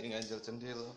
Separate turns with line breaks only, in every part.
nganjel cendil.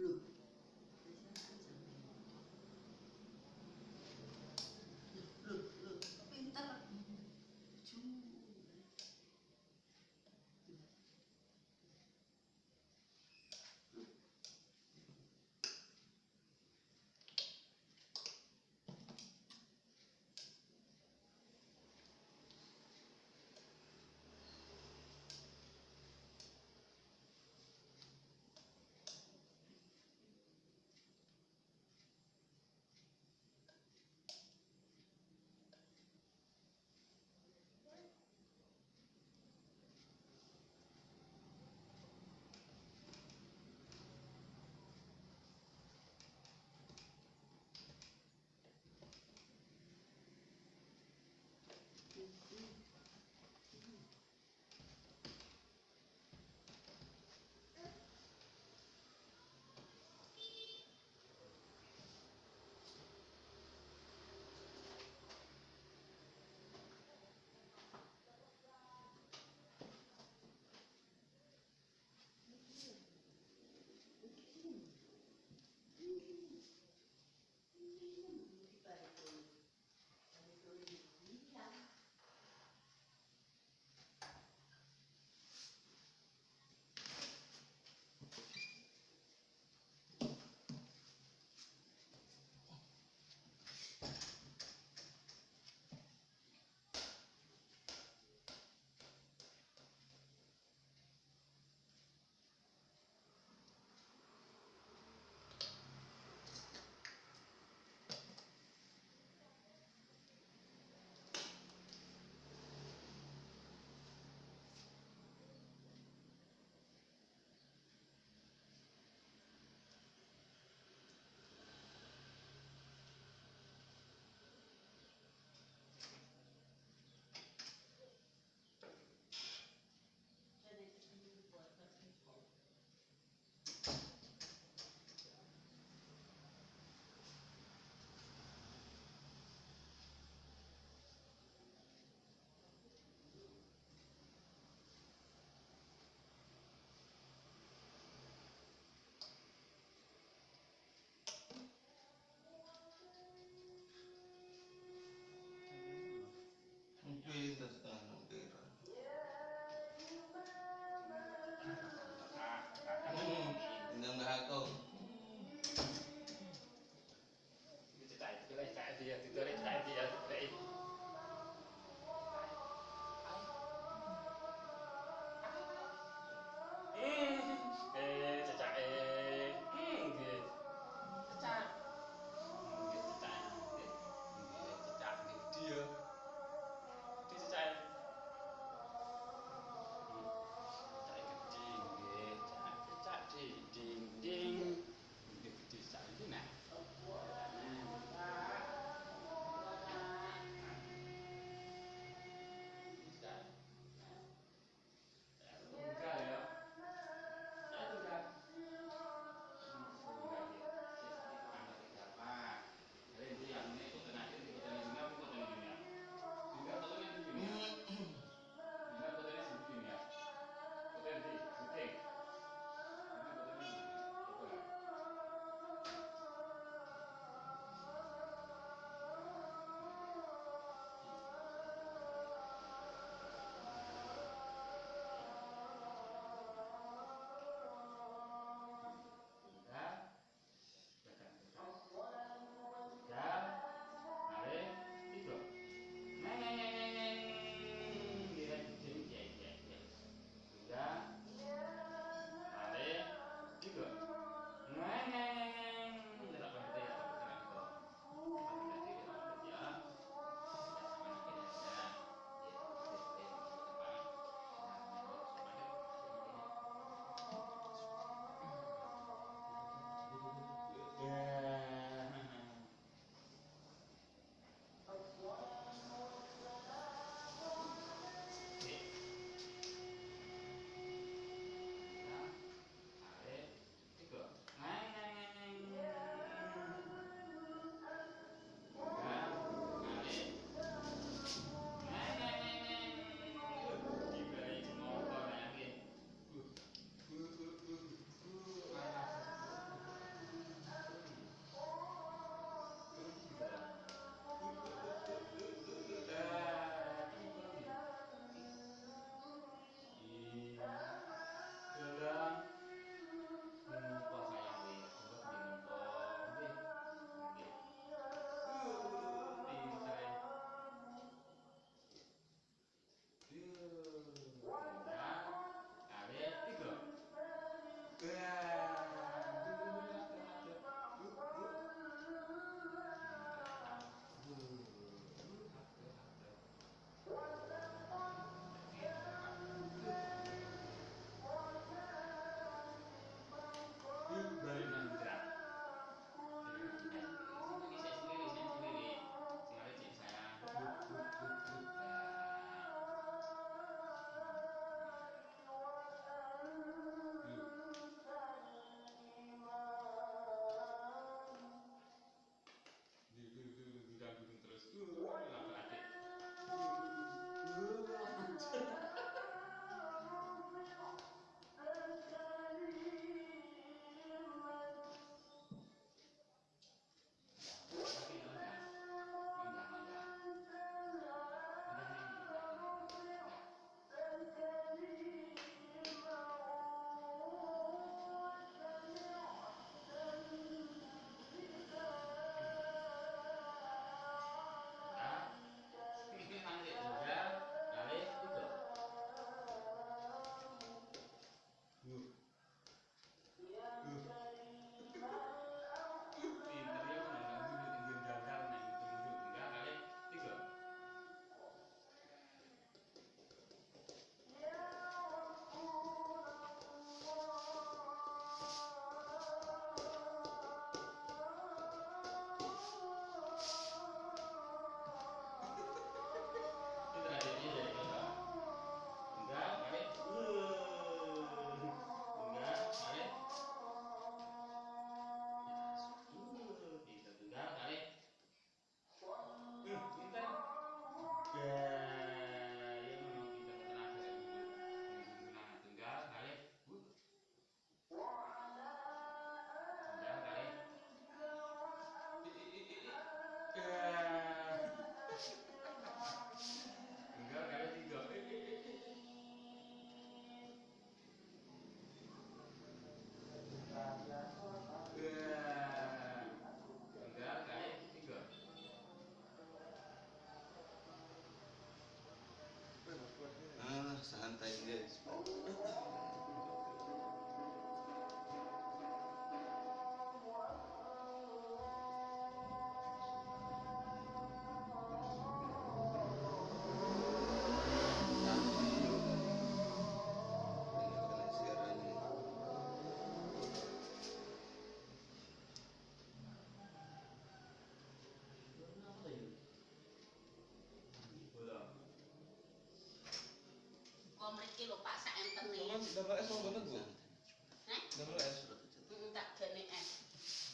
through
Sama es mau boten, Bu?
Hah?
Sama es.
Tak gene es.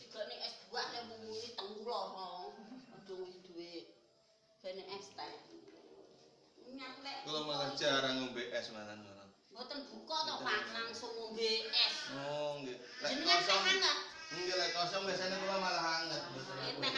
Digone es buah nek muni teng loro. Aduh duwe gene es teh. Nyang lek.
Kalau malah jarang ngombe es malah ngono.
Mboten buka to Pak, langsung ngombe es.
Oh, nggih. Lek
Jenengan teh
kosong,
hangat.
nggih lek kosong biasanya kula malah hangat.
Teh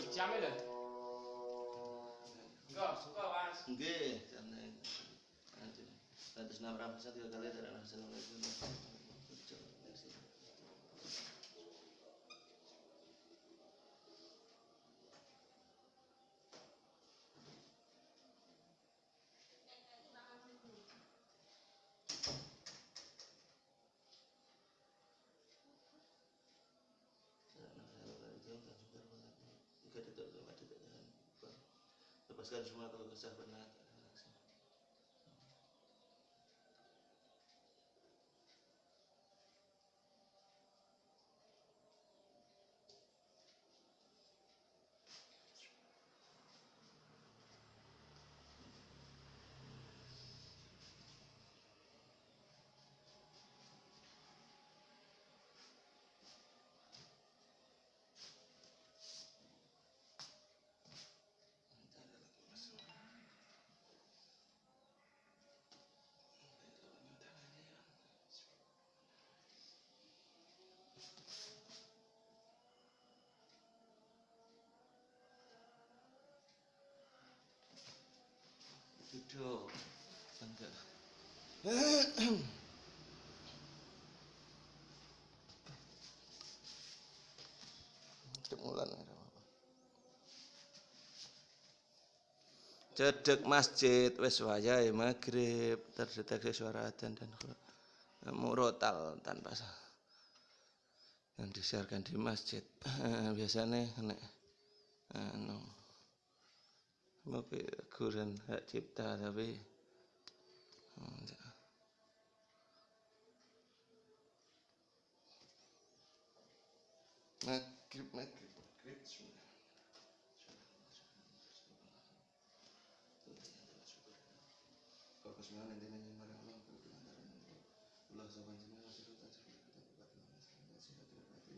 Masa kita ndur jam itu? Enggak, suka mas.
Nggih, anjir. Atas nama Rabbah tiga kali dari Assalamualaikum Lepaskan semua kesah Duduk. Enggak. Cemulan? Cedek masjid wis wayahe maghrib terdeteksi suara adzan dan murotal tanpa sah yang disiarkan di masjid biasanya nek anu Mungkin guran hak cipta tapi hmm. Bagus banget nanti sopan semua masih kita dan batin segera sekolah itu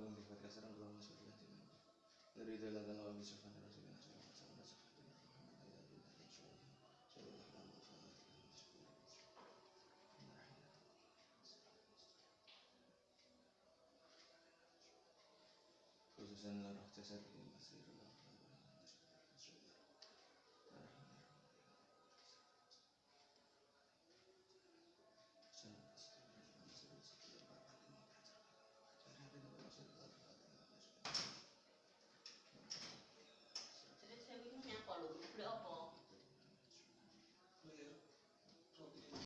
اللهم بشفاعتك أسألك اللهم بشفاعتك نريد إلا أن نعلم بشفاعتك رسولنا صلى الله عليه وسلم شفاعتنا محمد إلى دون خصوصا لو رحت سبيل